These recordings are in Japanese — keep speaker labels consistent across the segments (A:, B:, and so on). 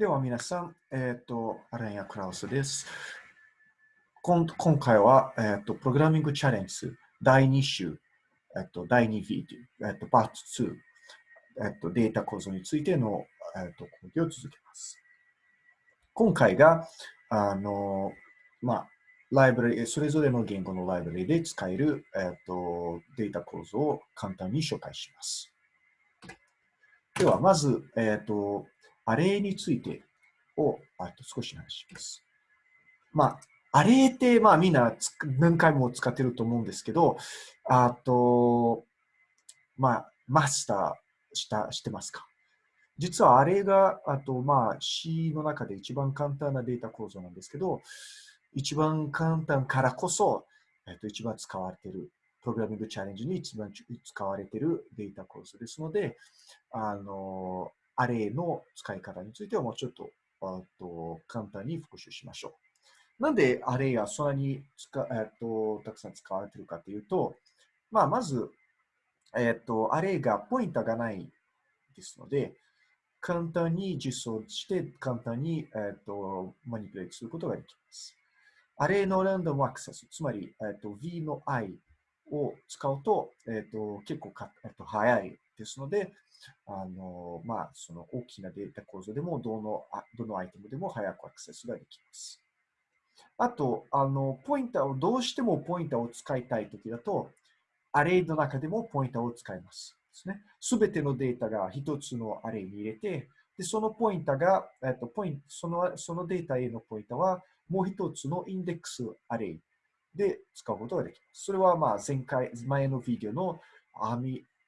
A: では皆さん、えっ、ー、と、アレンヤ・クラウスです。今今回は、えっ、ー、と、プログラミングチャレンジ第2週、えっ、ー、と、第2ビデオ、えっ、と、パート2、えっ、と、データ構造についての、えっ、と、講義を続けます。今回が、あの、まあ、ライブラリ、それぞれの言語のライブラリで使える、えっ、と、データ構造を簡単に紹介します。では、まず、えっ、と、アレイについてをあと少し話します。まあ、アレイって、まあみんな何回も使ってると思うんですけど、あと、まあ、マスターしたしてますか？実はあれが、あと、まあ、C の中で一番簡単なデータ構造なんですけど、一番簡単からこそ、えっと、一番使われている、プログラミングチャレンジに一番使われているデータ構造ですので、あの、アレイの使い方についてはもうちょっとあと簡単に復習しましょう。なんでアレイがそんなに使、えっと、たくさん使われているかというと、まあ、まず、えっと、アレイがポインターがないですので、簡単に実装して簡単に、えっと、マニピュレートすることができます。アレイのランダムアクセス、つまり、えっと、V の I を使うと、えっと、結構か、えっと、早いですので、あの、まあ、その大きなデータ構造でも、どの、どのアイテムでも早くアクセスができます。あと、あの、ポインターを、どうしてもポインターを使いたいときだと、アレイの中でもポインターを使います。ですね。すべてのデータが一つのアレイに入れて、で、そのポインターが、えっと、ポイント、その、そのデータへのポインターは、もう一つのインデックスアレイで使うことができます。それは、まあ、前回、前のビデオの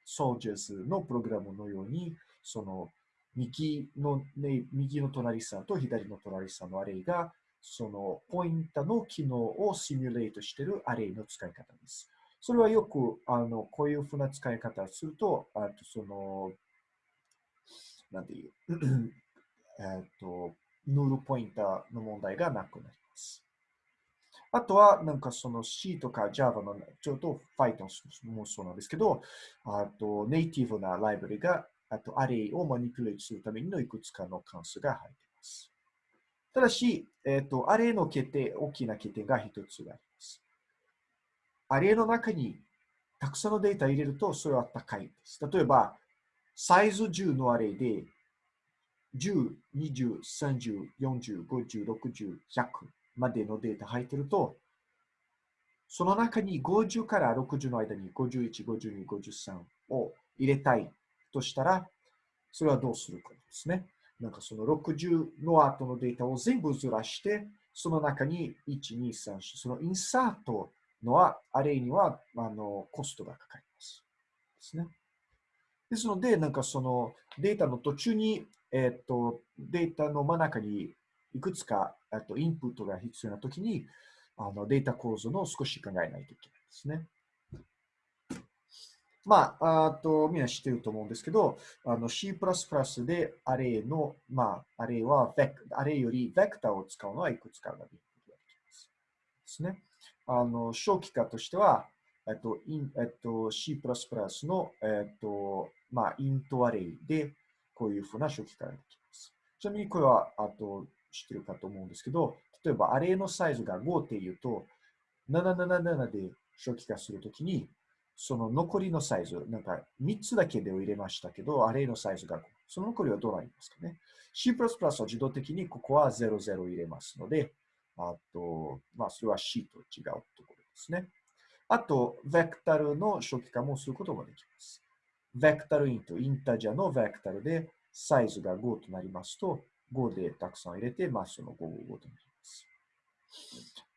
A: 網 soldiers のプログラムのように、その右の、ね、右の隣さんと左の隣さんのアレイが、そのポインタの機能をシミュレートしているアレイの使い方です。それはよく、あの、こういうふうな使い方をすると、あとその、なんていう、えっと、ヌールポインターの問題がなくなります。あとは、なんかその C とか Java の、ちょっと Python もそうなんですけど、あとネイティブなライブリが、あとアレイをマニピュレートするためにのいくつかの関数が入っています。ただし、えっ、ー、と、アレイの決定、大きな欠点が一つがあります。アレイの中にたくさんのデータ入れると、それは高いです。例えば、サイズ10のアレイで、10、20、30、40、50、60、100までのデータ入ってると、その中に50から60の間に51、52、53を入れたいとしたら、それはどうするかですね。なんかその60の後のデータを全部ずらして、その中に1、2、3、そのインサートのアレイにはあのコストがかかります。ですね。ですので、なんかそのデータの途中に、えっ、と、データの真ん中にいくつかとインプットが必要なときにあのデータ構造の少し考えないといけないですね。まあ、あと、みんな知ってると思うんですけど、あの C++ でアレイの、まあ、アレイはベク、アレイよりベクターを使うのはいくつかができます。ですね。あの、小規化としては、えっと、インえっと、C++ の、えっと、まあ、イントアレイで、こういうふうな小規化ができます。ちなみに、これは、あと、知ってるかと思うんですけど、例えばアレのサイズが5っていうと、777で初期化するときに、その残りのサイズ、なんか3つだけでを入れましたけど、アレイのサイズが5。その残りはどうなりますかね ?C++ は自動的にここは00入れますので、あと、まあ、それは C と違うところですね。あと、ベクタルの初期化もすることができます。ベクタルイント、インタジャのベクタルでサイズが5となりますと、5でたくさん入れて、まあ、その5、5となります。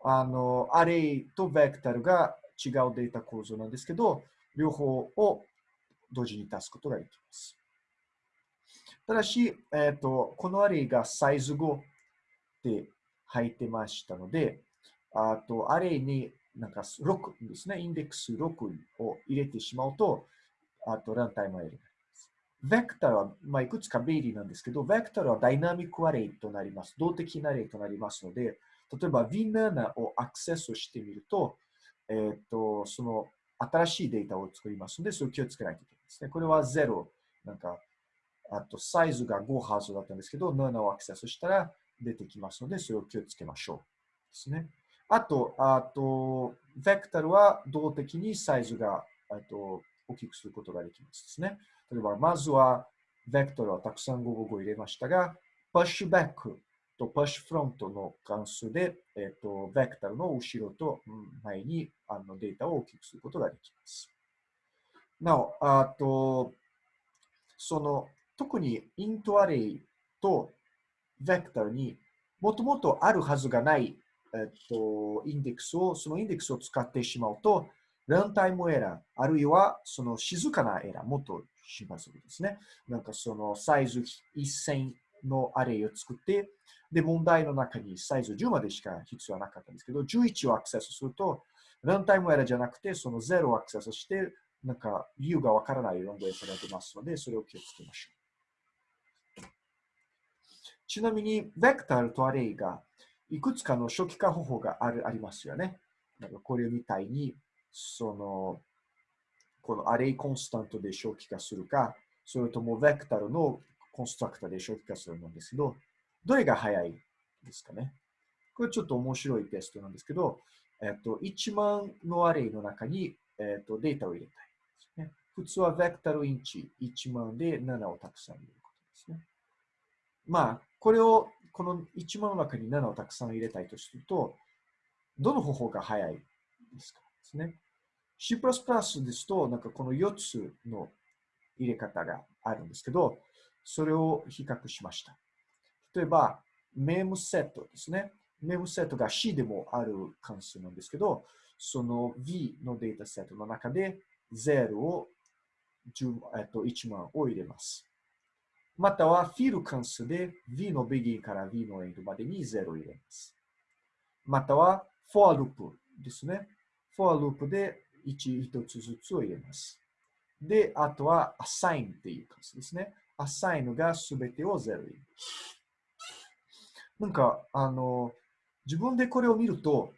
A: あの、アレイとベクタルが違うデータ構造なんですけど、両方を同時に出すことができます。ただし、えっ、ー、と、このアレイがサイズ5で入ってましたので、あと、アレイになんか6ですね、インデックス6を入れてしまうと、あと、ランタイムエラーベクターは、まあ、いくつか便利なんですけど、ベクターはダイナミックアレイとなります。動的なアレイとなりますので、例えば V7 をアクセスしてみると、えっ、ー、と、その新しいデータを作りますので、それを気をつけないといけないですね。これは0、なんか、あとサイズが5ハーズだったんですけど、7をアクセスしたら出てきますので、それを気をつけましょう。ですね。あと、あと、ベクタルは動的にサイズがあと大きくすることができますですね。例えば、まずは、ベクトルをたくさん555入れましたが、プッシュバックとプッシュフロントの関数で、えっ、ー、と、ベクタルの後ろと前にあのデータを大きくすることができます。なお、あと、その、特にイントアレイとベクタルにもともとあるはずがない、えっと、インデックスを、そのインデックスを使ってしまうと、ランタイムエラー、あるいはその静かなエラー、もっとしますですね。なんかそのサイズ1000のアレイを作って、で、問題の中にサイズ10までしか必要はなかったんですけど、11をアクセスすると、ランタイムエラーじゃなくて、その0をアクセスして、なんか理由がわからないロングエラーが出ますので、それを気をつけましょう。ちなみに、ベクタルとアレイがいくつかの初期化方法があるありますよね。なんかこれみたいに、その、このアレイコンスタントで初期化するか、それともベクタルのコンストラクターで初期化するんですけど、どれが早いですかね。これちょっと面白いテストなんですけど、えっと、1万のアレイの中に、えっと、データを入れたいですね。普通はベクタルインチ1万で7をたくさん入れることですね。まあ、これを、この1万の中に7をたくさん入れたいとすると、どの方法が早いですかですね。C++ ですと、なんかこの4つの入れ方があるんですけど、それを比較しました。例えば、メムセットですね。メムセットが C でもある関数なんですけど、その V のデータセットの中で0を10、えっと、1万を入れます。または、フィル関数で V の begin から V の end までに0を入れます。または、for loop ですね。for loop で1、1つずつを入れます。で、あとは assign っていう関数ですね。assign がすべてを0入れます。なんか、あの、自分でこれを見ると、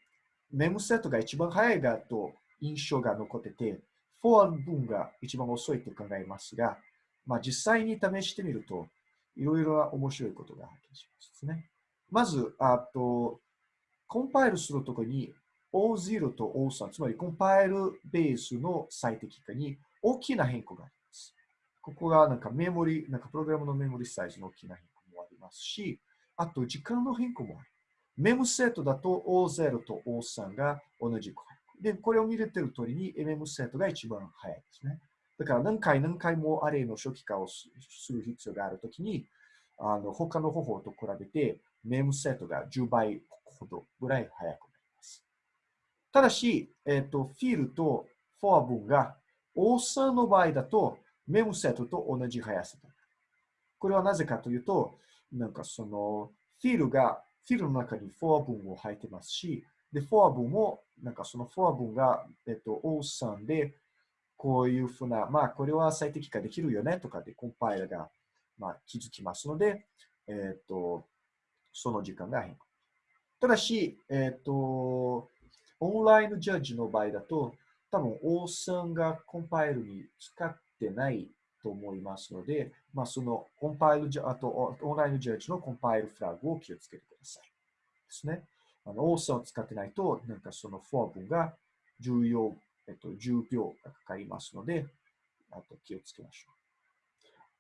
A: メムセットが一番早いがと印象が残ってて、for 文が一番遅いと考えますが、まあ、実際に試してみると、いろいろな面白いことが発見しますね。まず、あと、コンパイルするときに O0 と O3、つまりコンパイルベースの最適化に大きな変更があります。ここがなんかメモリ、なんかプログラムのメモリサイズの大きな変更もありますし、あと時間の変更もある。メムセットだと O0 と O3 が同じく。で、これを見れてる通りに MM セットが一番早いですね。だから何回何回もアレイの初期化をする必要があるときに、あの他の方法と比べて、メムセットが10倍ほどぐらい早くただし、えっ、ー、と、フィールとフォア分が、オーサーの場合だと、メモセットと同じ速さだ。これはなぜかというと、なんかその、フィールが、フィールの中にフォア分を入ってますし、で、フォア分も、なんかそのフォア分が、えっ、ー、と、オーサーで、こういうふうな、まあ、これは最適化できるよねとかで、コンパイルが、まあ、気づきますので、えっ、ー、と、その時間が変化。ただし、えっ、と、オンラインジャッジの場合だと、多分、オーサンがコンパイルに使ってないと思いますので、まあ、そのコンパイルあと、オンラインジャッジのコンパイルフラグを気をつけてください。ですね。あの、オーサンを使ってないと、なんかそのフォア文が重要、えっと、10秒がかかりますので、あと気をつけましょう。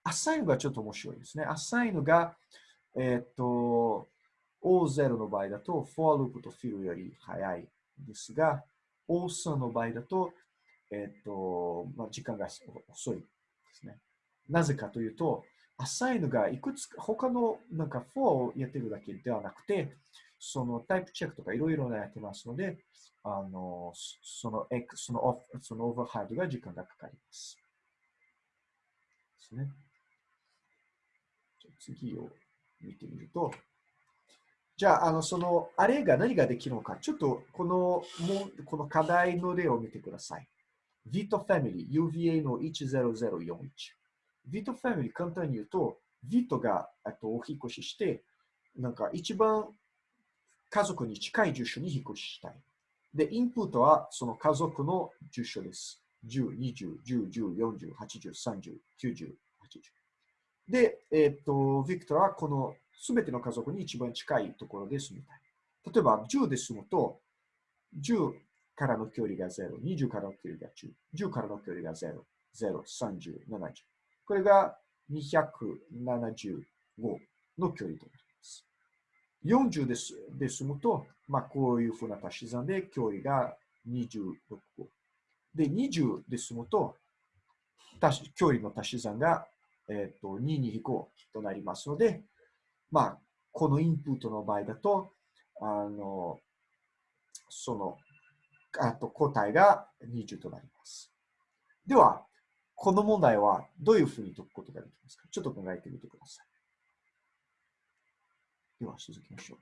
A: アサインがちょっと面白いですね。アサインが、えっと、O0 の場合だと、フォアループとフィルより早いですが、オーサーの場合だと、えっ、ー、と、まあ、時間が遅いですね。なぜかというと、アサインがいくつか、他のなんか4をやってるだけではなくて、そのタイプチェックとかいろいろやってますので、あの、その X、そのオフ、そのオーバーハードが時間がかかります。ですね。じゃ次を見てみると、じゃあ、あの、その、あれが何ができるのか、ちょっと、この、もう、この課題の例を見てください。Vito Family UVA の10041。Vito Family 簡単に言うと、Vito が、えっと、お引越しして、なんか一番家族に近い住所に引っ越ししたい。で、インプットはその家族の住所です。10、20、10、10、40、80、30、90、80。で、えっ、と、ビクトルはこのすべての家族に一番近いところで住みたい。例えば、10で住むと、10からの距離が0、20からの距離が10、10からの距離が0、0、30、70。これが275の距離となります。40です。で住むと、まあ、こういうふうな足し算で距離が26個。で、20で住むと、距離の足し算がえっ、ー、と、2に引こうとなりますので、まあ、このインプットの場合だと、あの、その、あと答えが20となります。では、この問題はどういうふうに解くことができますか？ちょっと考えてみてください。では、続きましょう。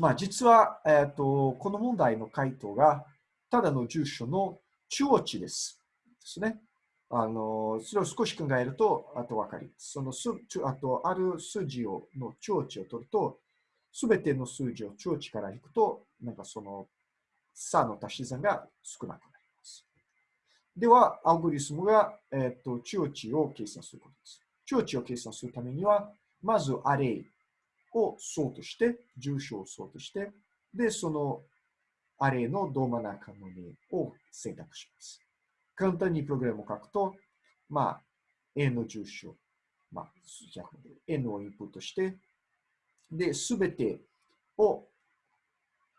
A: まあ、実は、えっ、ー、と、この問題の回答が、ただの住所の中央値です。ですね。あの、それを少し考えると、あとわかります。そのす、あと、ある数字を、の長値を取ると、すべての数字を長値から引くと、なんかその、差の足し算が少なくなります。では、アルゴリスムが、えっ、ー、と、長値を計算することです。長値を計算するためには、まずアレイをソートして、住所をソートして、で、そのアレイのど真ん中の例を選択します。簡単にプログラムを書くと、まあ、N の住所、まあ、N をインプットして、で、すべてを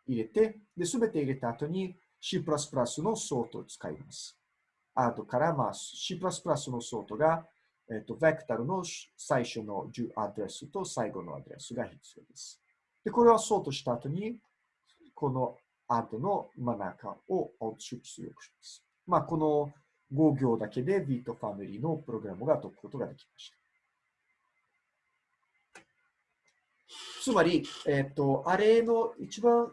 A: 入れて、で、すべて入れた後に C++ のソートを使います。後から、まあ、C++ のソートが、えっと、ベクタルの最初のアドレスと最後のアドレスが必要です。で、これをソートした後に、このアドの真ん中をアウト出力します。まあ、この5行だけで V とファミリーのプログラムが解くことができました。つまり、えっ、ー、と、アレの一番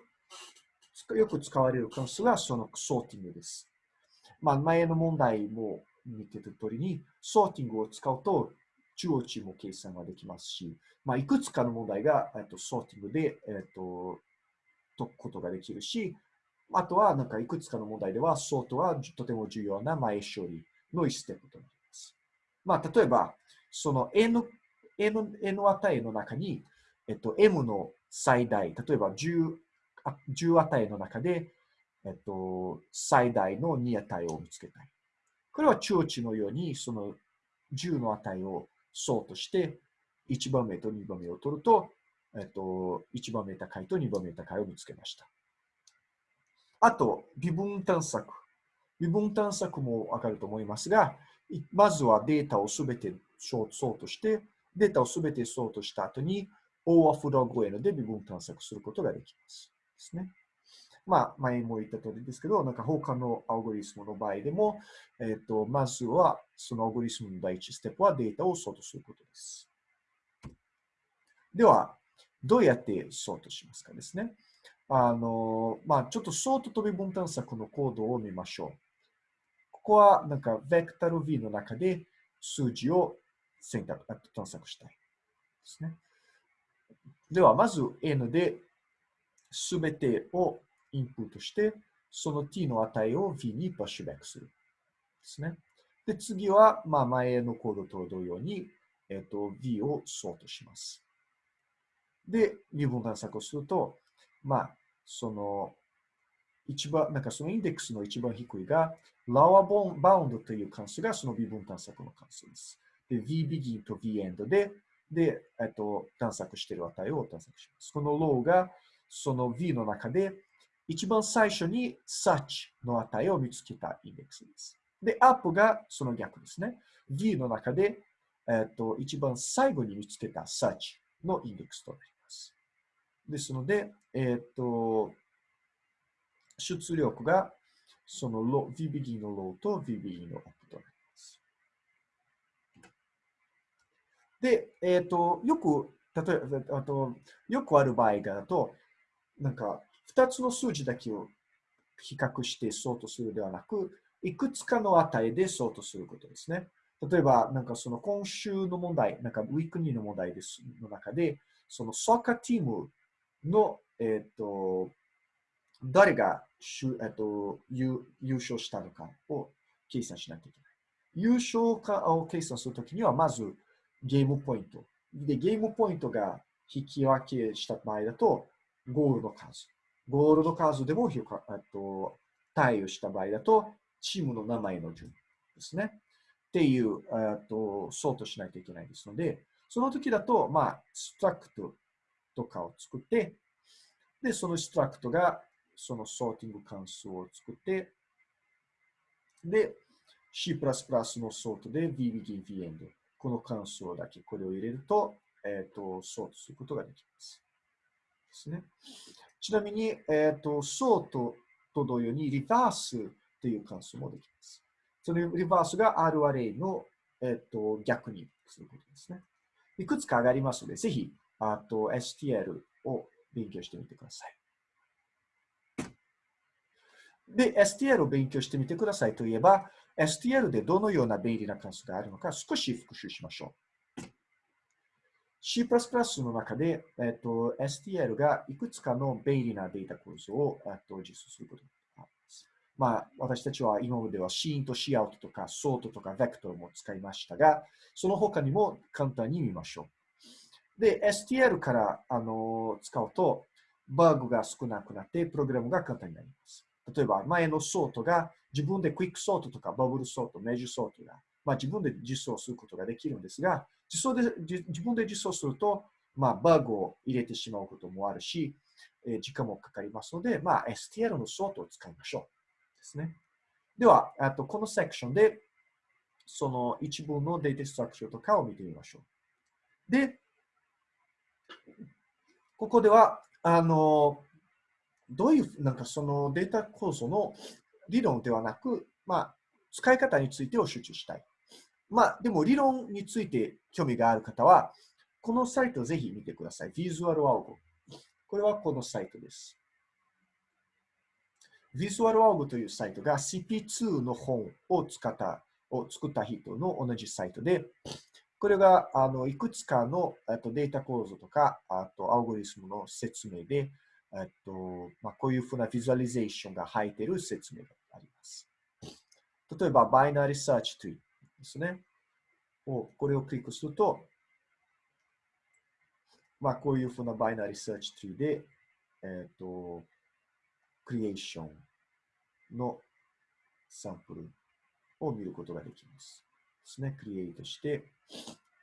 A: よく使われる関数はそのソーティングです。まあ、前の問題も見てた通りに、ソーティングを使うと中央値も計算ができますし、まあ、いくつかの問題が、えっと、ソーティングで、えっと、解くことができるし、あとは、なんかいくつかの問題では、ソートはとても重要な前処理の一ステップとなります。まあ、例えば、その N, N, N 値の中に、えっと、M の最大、例えば 10, 10値の中で、えっと、最大の2値を見つけたい。これは中値のように、その10の値をソートして、1番目と2番目を取ると、えっと、1番目高いと2番目高いを見つけました。あと、二分探索。二分探索もわかると思いますが、まずはデータをすべてソートして、データをすべてソートした後に、オーアフログ N で微分探索することができます。ですね。まあ、前も言った通りですけど、なんか他のアルゴリスムの場合でも、えっ、ー、と、まずは、そのアルゴリスムの第一ステップはデータをソートすることです。では、どうやってソートしますかですね。あの、まあ、ちょっとソート飛び分探索のコードを見ましょう。ここは、なんか、ベクタル V の中で数字を選択、探索したい。ですね。では、まず N で全てをインプットして、その t の値を v にパッシュバックする。ですね。で、次は、まあ、前のコードと同様に、えっ、と、v をソートします。で、二分探索をすると、まあ、その、一番、なんかそのインデックスの一番低いが、lower bound という関数がその微分探索の関数です。で、vbegin と vend で、で、えっと、探索している値を探索します。この low が、その v の中で、一番最初に such の値を見つけたインデックスです。で、up がその逆ですね。v の中で、えっと、一番最後に見つけた such のインデックスとなります。ですので、えっ、と、出力がそのロ VBD のローと VBD のアップとなります。で、えっ、と、よく、例えば、あと、よくある場合だと、なんか、2つの数字だけを比較してソートするではなく、いくつかの値でソートすることですね。例えば、なんかその今週の問題、なんかウィークニーの問題です、の中で、そのソーカーチームの、えっ、ー、と、誰がえっ、ー、と優優勝したのかを計算しなきゃいけない。優勝かを計算するときには、まずゲームポイント。で、ゲームポイントが引き分けした場合だと、ゴールの数。ゴールの数でもえっと対応した場合だと、チームの名前の順ですね。っていう、えっとソートしないといけないですので、その時だと、まあ、ストラクトとかを作って、で、そのストラクトがそのソーティング関数を作って、で、C++ のソートで VBD、VEND、この関数だけこれを入れると、えっ、ー、と、ソートすることができます。ですね。ちなみに、えっ、ー、と、ソートと同様にリバースという関数もできます。そのリバースが R アレイの、えっ、ー、と逆にすることですね。いくつか上がりますので、ぜひ、あと STL を勉強してみてください。で、STL を勉強してみてくださいといえば、STL でどのような便利な関数があるのか少し復習しましょう。C++ の中で、えっと、STL がいくつかの便利なデータ構造を、えっと、実装することがあります。まあ、私たちは今までは C インと C アウトとか sort とか vector も使いましたが、その他にも簡単に見ましょう。で、STL からあの使うと、バグが少なくなって、プログラムが簡単になります。例えば、前のソートが自分でクイックソートとかバブルソート、マージソートが、まあ、自分で実装することができるんですが、実装で自分で実装すると、まあ、バグを入れてしまうこともあるし、え、時間もかかりますので、まあ、STL のソートを使いましょう。ですね。では、あとこのセクションで、その一部のデータストラクチャーとかを見てみましょう。で、ここでは、あの、どういう、なんかそのデータ構造の理論ではなく、まあ、使い方についてを集中したい。まあ、でも理論について興味がある方は、このサイトをぜひ見てください。Visual Algo。これはこのサイトです。Visual Algo というサイトが CP2 の本を使った、を作った人の同じサイトで、これがあのいくつかのとデータ構造とか、あとアルゴリスムの説明で、えっとまあ、こういうふうな visualization が入っている説明があります。例えば、 binary search tree ですね。をこれをクリックすると、まあ、こういうふうな binary search tree で、えっと、 creation のサンプルを見ることができます。ですね。 create して、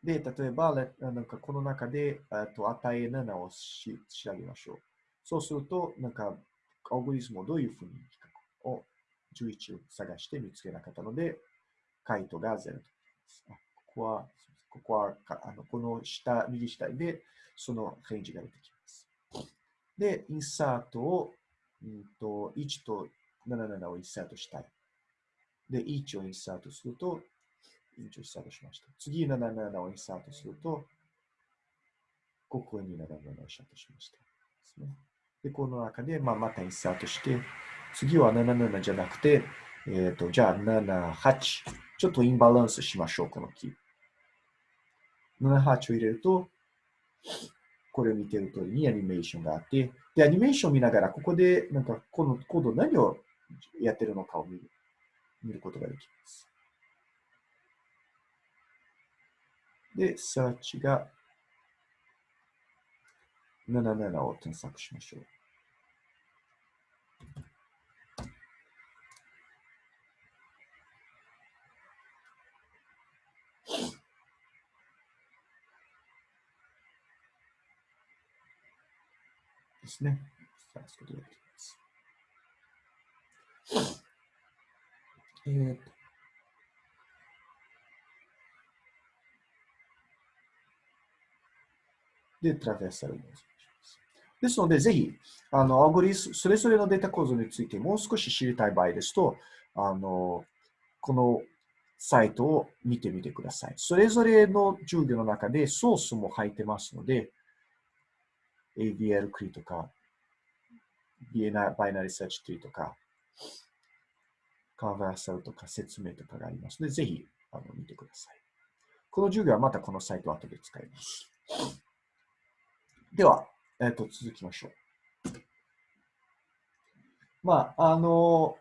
A: で、例えば、なんかこの中で、と値7をし調べましょう。そうすると、なんか、アルゴリズムをどういうふうに比較を11を探して見つけなかったので、回答が0となります。ここは、ここはあのこの下、右下で、その返事が出てきます。で、インサートを、うんと、1と77をインサートしたい。で、1をインサートすると、1をインサートしました。次、77をインサートすると、ここに77をインサートしました。ですね。で、この中で、まあ、またインサートして、次は77じゃなくて、えっ、ー、と、じゃあ78。ちょっとインバランスしましょう、このキー。78を入れると、これを見てる通りにアニメーションがあって、で、アニメーションを見ながら、ここで、なんか、このコード何をやってるのかを見る見ることができます。で、サーチが77を添削しましょう。ですね。探すことができます。えっー、とで、トラベーサルをですので、ぜひ、あの、アルゴリス、それぞれのデータ構造についてもう少し知りたい場合ですと、あの、このサイトを見てみてください。それぞれの授業の中でソースも入ってますので、ABL クリとか、バイナリサーチトリとか、カーバーサルとか説明とかがありますので、ぜひあの見てください。この授業はまたこのサイトを後で使います。では、えっ、と、続きましょう。まあ、あの、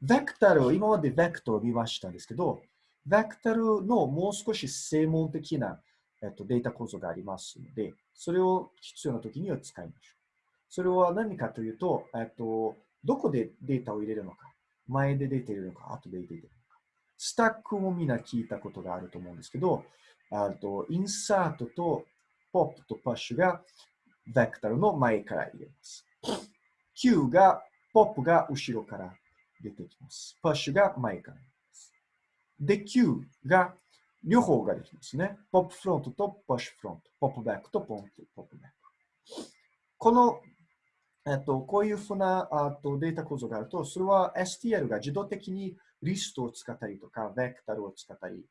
A: ベクタルを、今までベクトルを見ましたんですけど、ベクタルのもう少し専門的な、えっと、データ構造がありますので、それを必要な時には使いましょう。それは何かというと、えっと、どこでデータを入れるのか、前で出ているのか、後で出ているのか。スタックもみんな聞いたことがあると思うんですけど、あとインサートとポップとパッシュがベクタルの前から入れます。Q が、ポップが後ろから出てきます。パッシュが前から出ます。で、Q が両方ができますね。ポップフロントとパッシュフロント。ポップバックとポンプポップバック。この、えっと、こういうふうなあとデータ構造があると、それは STL が自動的にリストを使ったりとか、ベクタルを使ったり、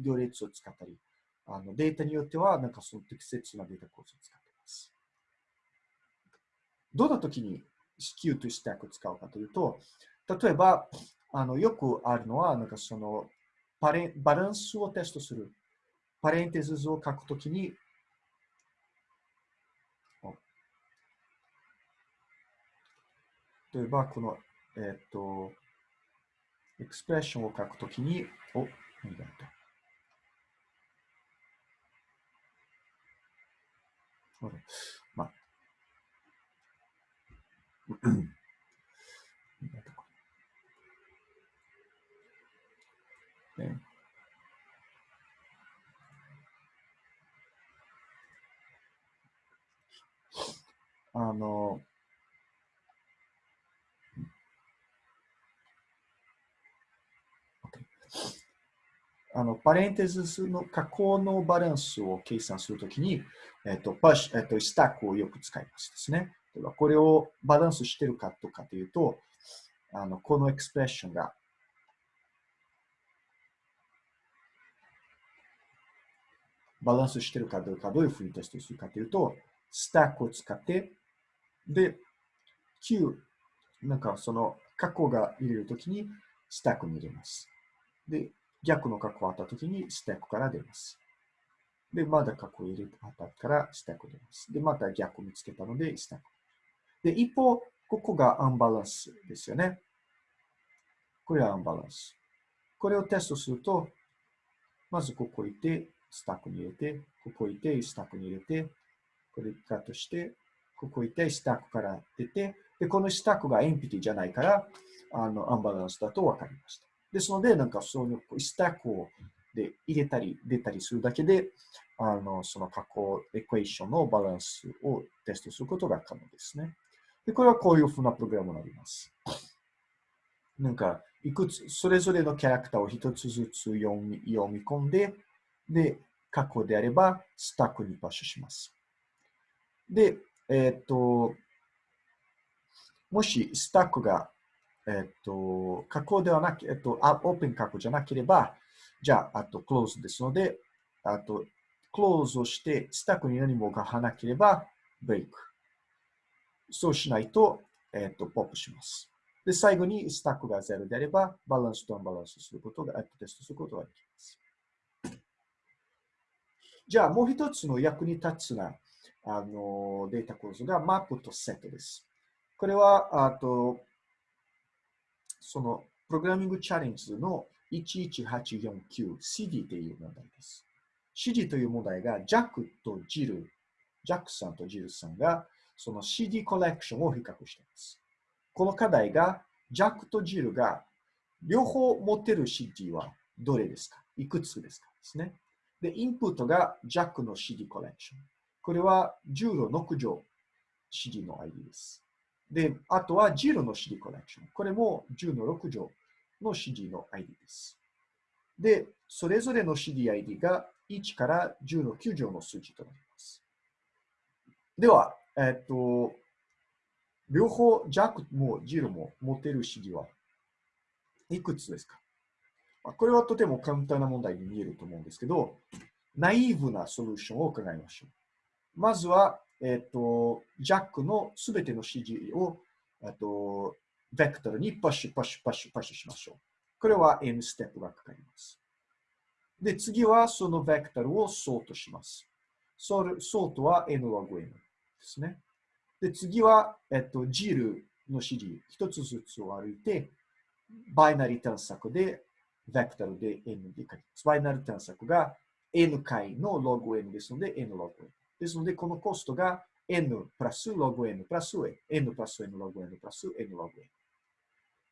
A: 行列を使ったり、あのデータによっては、なんかその適切なデータ構造を使っています。どんな時に Q とスタックを使うかというと、例えば、あのよくあるのは、なんかそのパレバランスをテストする。パレンテスを書くときに、例えば、この、えっ、ー、と、エクスプレッションを書くときに、お、何だった？まあ、ね。あの、あの、パレンテスの加工のバランスを計算するときに、えっと、パッシュ、えっと、スタックをよく使いますですね。ではこれをバランスしてるかとかというと、あの、このエクスプレッションがバランスしてるかどうか、どういうふうにテストするかというと、スタックを使って、で、Q、なんかその過去が入れるときにスタックに入れます。で、逆の過去があったときにスタックから出ます。で、まだ過去入れたからスタック出ます。で、また逆を見つけたのでスタック。で、一方、ここがアンバランスですよね。これはアンバランス。これをテストすると、まずここ行って、スタックに入れて、ここいて、スタックに入れて、これカットして、ここいて、スタックから出て、で、このスタックがエンピティじゃないから、あの、アンバランスだと分かりました。ですので、なんかそのスタックをで入れたり出たりするだけで、あの、その加工エクエーションのバランスをテストすることが可能ですね。で、これはこういうふうなプログラムになります。なんか、いくつ、それぞれのキャラクターを一つずつ読み読み込んで、で、過去であれば、スタックにパッシュします。で、えっ、と、もしスタックが、えっ、と、過去ではなく、えっ、と、オープン過去じゃなければ、じゃあ、あと、クローズですので、あと、クローズをして、スタックに何もがはなければ、ブレイク。そうしないと、えっ、と、ポップします。で、最後にスタックが0であれば、バランスとアンバランスすることが、テストすることができます。じゃあ、もう一つの役に立つなあのデータ構造がマップとセットです。これは、あと、その、プログラミングチャレンジの 11849CD という問題です。CD という問題が、ジャックとジル、ジャックさんとジルさんが、その CD コレクションを比較しています。この課題が、ジャックとジルが両方持ってる CD はどれですか？いくつですか？ですね。で、インプットが Jack の CD コレクション。これは10の6乗 CD の ID です。で、あとは0の CD コレクション。これも10の6乗の CD の ID です。で、それぞれの CDID が1から10の9乗の数字となります。では、えっと、両方 Jack も Jiro も持てる CD はいくつですか？これはとても簡単な問題に見えると思うんですけど、ナイーブなソリューションを考えましょう。まずは、えっ、と、ジャックのすべての指示を、えっと、ベクトルに push、push、push、push しましょう。これは N ステップがかかります。で、次はそのベクトルをソートします。ソートは N log N ですね。で、次は、えっと、ジルの指示、一つずつを歩いて、バイナリー探索でベクタルで n で書きます。バイナル探索が n 回の log n ですので n log n。ですので、このコストが n プラス log n プラス n。n プラス n log n プラス n log n。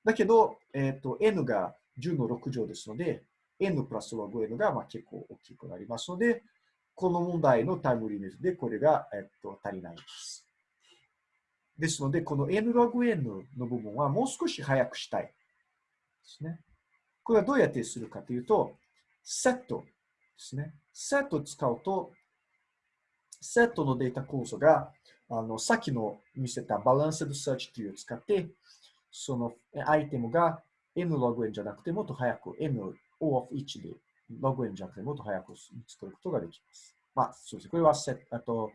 A: だけど、えっ、ー、と、n が10の6乗ですので、n プラス log n がまあ結構大きくなりますので、この問題のタイムリミットでこれが、えっ、ー、と足りないです。ですので、この n log n の部分はもう少し早くしたいですね。これはどうやってするかというと、セットですね。セットを使うと、セットのデータ構造が、あの、さっきの見せた balanced search tree を使って、そのアイテムが n log n じゃなくてもっと早く n o of 1で log n じゃなくてもっと早く作ることができます。まあ、そうですね。これはセット、あと、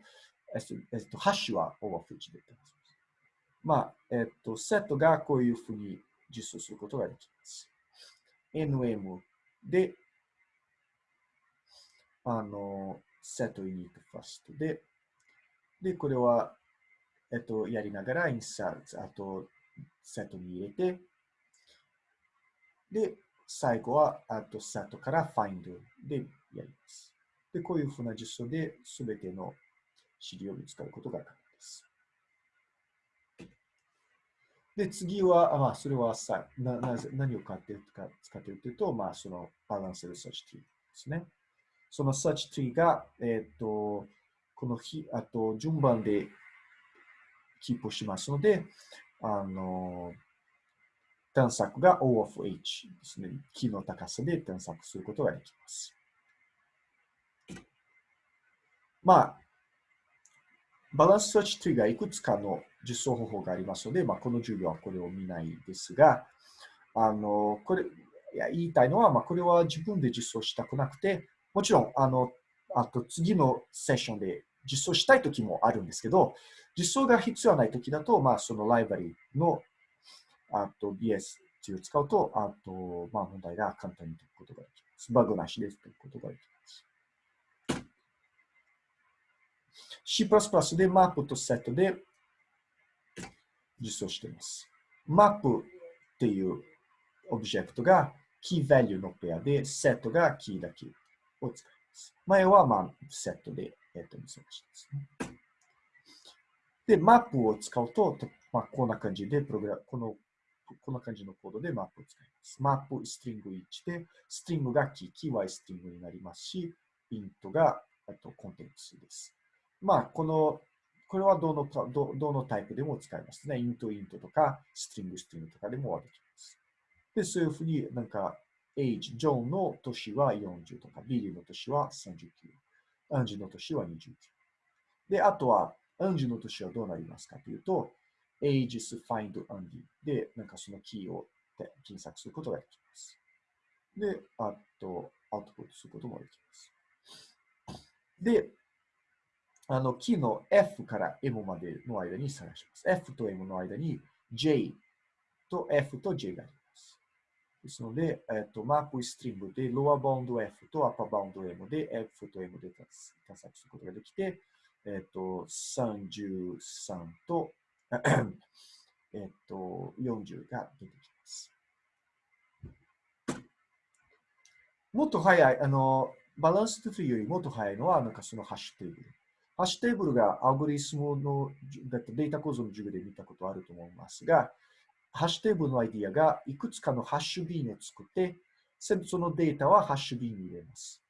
A: えっと、ハッシュは o of 1でってます。まあ、えっと、セットがこういうふうに実装することができます。nm で、あの、set init first で、で、これは、えっと、やりながら insert、あと、セットに入れて、で、最後は、あと、セットから find でやります。で、こういうふうな実装で、すべての資料を見つかることが可能です。で、次は、まあ、それはさななぜ何を使っているか使っているというと、まあ、そのバランスで search tree ですね。その search tree が、えっ、ー、と、この日、あと、順番でキープしますので、あの、探索が O of H ですね。木の高さで探索することができます。まあ、バランス search tree がいくつかの実装方法がありますので、まあ、この授業はこれを見ないですが、あの、これ、いや言いたいのは、まあ、これは自分で実装したくなくて、もちろん、あの、あと次のセッションで実装したいときもあるんですけど、実装が必要ないときだと、まあ、そのライバリーの、あと BS を使うと、あと、まあ、問題が簡単に解くことができます。バグなしで解くことができます。C++ でマップとセットで実装しています。マップっていうオブジェクトがキー value のペアで、セットがキーだけを使います。前はまあセットで、えっと、見せましたですね。で、マップを使うと、まあ、こんな感じで、プログラこの、こんな感じのコードでマップを使います。マップ、ストリング1で、ストリングがキー、キーはストリングになりますし、イントが、あと、コンテンツです。まあ、このこれはどのどどのタイプでも使えますね。イントイントとか、ストリングストリングとかでもできます。で、そういうふうになんか、age、ジョンの年は40とか、ビリの年は39、アンジュの年は29。で、あとは、アンジュの年はどうなりますかというと、ages find andy で、なんかそのキーを検索することができます。で、あと、アウトプットすることもできます。で、あの、キーの F から M までの間に探します。F と M の間に J と F と J があります。ですので、えっと、マップストリングで、ロアバウンド F とアッパーバウンド M で F と M で探索することができて、えっと、33と、えっと、40が出てきます。もっと早い、あの、 balanced tree よりもっと早いのは、なんかそのハッシュテーブル。ハッシュテーブルがアルゴリズムのデータ構造の授業で見たことあると思いますが、ハッシュテーブルのアイディアがいくつかの hash bin を作って、そのデータはハッシュビーンに入れます。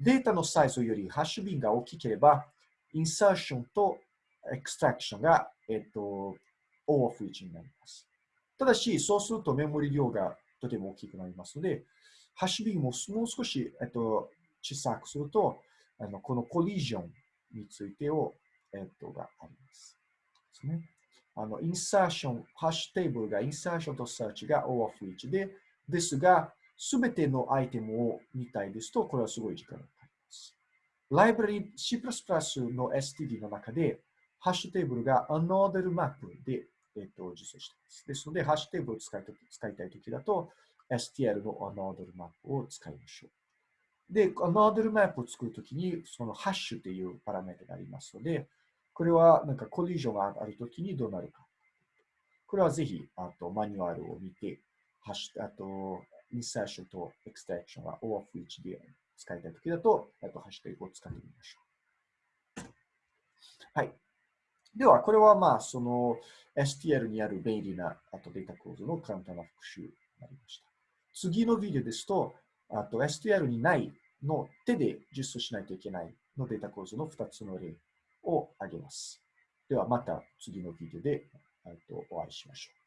A: データのサイズよりハッシュビーンが大きければ、インサーションとエクストラクションが、えっと、O of 1になります。ただし、そうするとメモリ量がとても大きくなりますので、ハッシュビーンももう少し、えっと、小さくすると、あのこのコリジョンについてを、えっと、があります。ですね。あの、インサーション、ハッシュテーブルがインサーションとサーチが O of each で、ですが、すべてのアイテムを見たいですと、これはすごい時間がかかります。ライブラリ C++ の STD の中で、ハッシュテーブルが Another Map で、えっと、実装しています。ですので、ハッシュテーブルを使い使いたいときだと、STL の Another Map を使いましょう。で、ノードルマップを作るときに、そのハッシュというパラメータがありますので、これはなんかコリジョンがあるときにどうなるか。これはぜひ、あとマニュアルを見て、ハッシュ、あと、インサーションとエクステンションは O of which で使いたいときだと、えっと、ハッシュタグを使ってみましょう。はい。では、これはまあ、その STL にある便利なあとデータ構造の簡単な復習になりました。次のビデオですと、あと STL にないの手で実装しないといけないのデータ構造の2つの例をあげます。ではまた次のビデオでお会いしましょう。